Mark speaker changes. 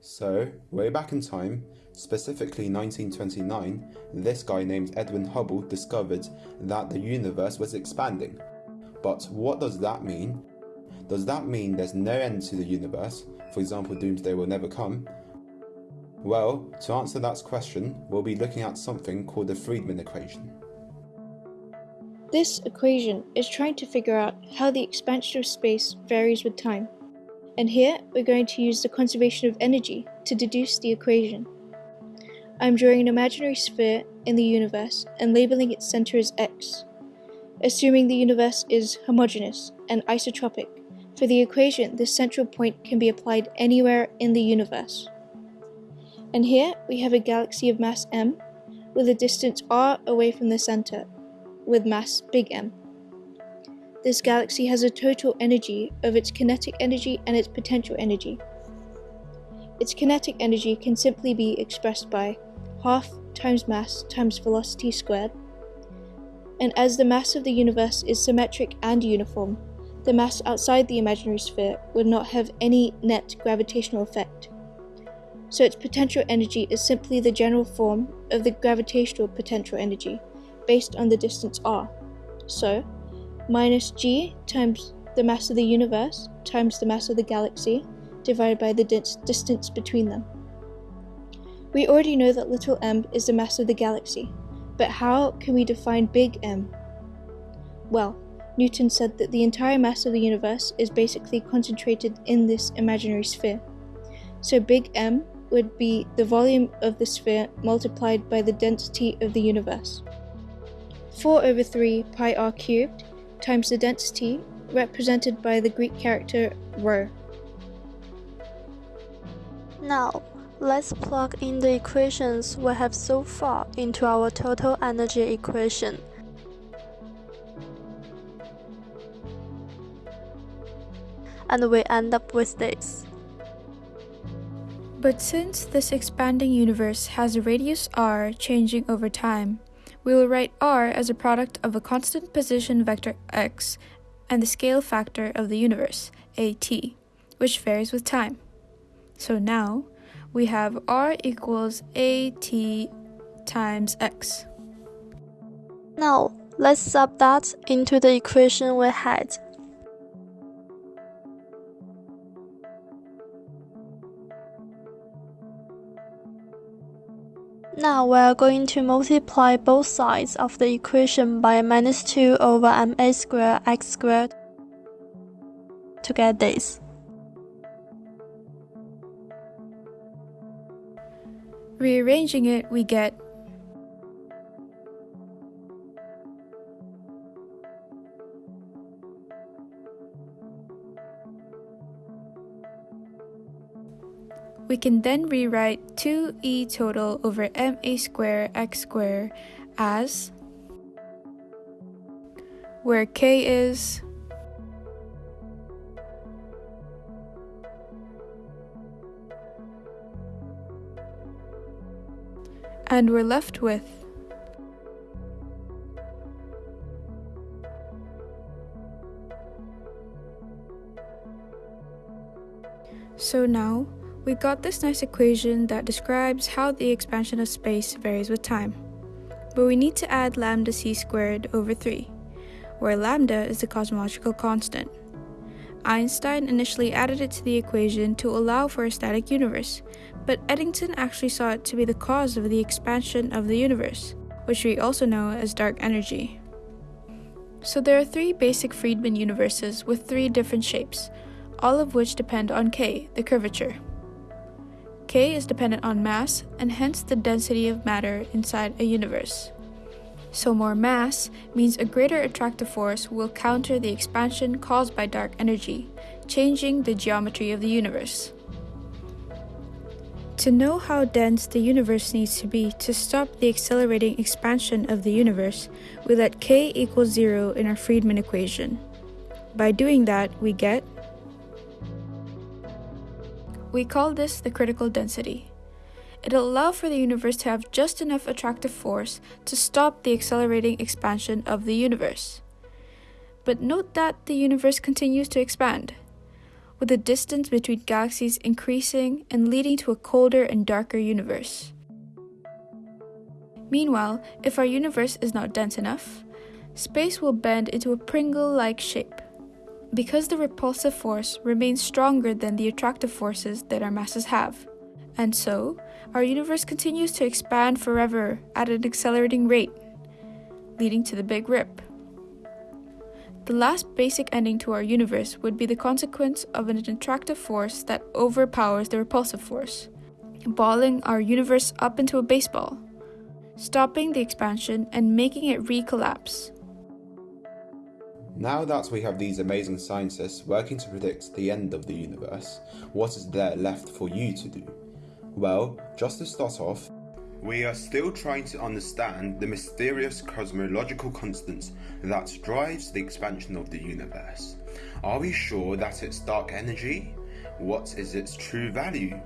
Speaker 1: So, way back in time, specifically 1929, this guy named Edwin Hubble discovered that the universe was expanding. But what does that mean? Does that mean there's no end to the universe? For example, doomsday will never come? Well, to answer that question, we'll be looking at something called the Friedmann equation.
Speaker 2: This equation is trying to figure out how the expansion of space varies with time. And here we're going to use the conservation of energy to deduce the equation. I'm drawing an imaginary sphere in the universe and labeling its center as x. Assuming the universe is homogeneous and isotropic, for the equation this central point can be applied anywhere in the universe. And here we have a galaxy of mass m with a distance r away from the center with mass big M. This galaxy has a total energy of its kinetic energy and its potential energy. Its kinetic energy can simply be expressed by half times mass times velocity squared. And as the mass of the universe is symmetric and uniform, the mass outside the imaginary sphere would not have any net gravitational effect. So its potential energy is simply the general form of the gravitational potential energy based on the distance r. So, minus g times the mass of the universe times the mass of the galaxy divided by the distance between them. We already know that little m is the mass of the galaxy, but how can we define big M? Well, Newton said that the entire mass of the universe is basically concentrated in this imaginary sphere. So big M would be the volume of the sphere multiplied by the density of the universe. 4 over 3 pi r cubed times the density represented by the Greek character rho.
Speaker 3: Now, let's plug in the equations we have so far into our total energy equation. And we end up with this.
Speaker 4: But since this expanding universe has a radius r changing over time, we will write r as a product of a constant position vector x and the scale factor of the universe, at, which varies with time. So now we have r equals at times x.
Speaker 3: Now let's sub that into the equation we had. Now we are going to multiply both sides of the equation by minus 2 over ma squared x squared to get this.
Speaker 4: Rearranging it, we get We can then rewrite 2e total over ma square x square as where k is and we're left with So now, we got this nice equation that describes how the expansion of space varies with time. But we need to add lambda c squared over 3, where lambda is the cosmological constant. Einstein initially added it to the equation to allow for a static universe, but Eddington actually saw it to be the cause of the expansion of the universe, which we also know as dark energy. So there are three basic Friedmann universes with three different shapes, all of which depend on k, the curvature k is dependent on mass and hence the density of matter inside a universe. So more mass means a greater attractive force will counter the expansion caused by dark energy, changing the geometry of the universe. To know how dense the universe needs to be to stop the accelerating expansion of the universe, we let k equals 0 in our Friedmann equation. By doing that, we get we call this the critical density. It'll allow for the universe to have just enough attractive force to stop the accelerating expansion of the universe. But note that the universe continues to expand. with the distance between galaxies increasing and leading to a colder and darker universe. Meanwhile, if our universe is not dense enough, space will bend into a Pringle like shape. Because the repulsive force remains stronger than the attractive forces that our masses have. And so, our universe continues to expand forever at an accelerating rate, leading to the Big Rip. The last basic ending to our universe would be the consequence of an attractive force that overpowers the repulsive force, balling our universe up into a baseball, stopping the expansion and making it recollapse.
Speaker 1: Now that we have these amazing scientists working to predict the end of the universe, what is there left for you to do? Well, just to start off, we are still trying to understand the mysterious cosmological constants that drives the expansion of the universe. Are we sure that it's dark energy? What is its true value?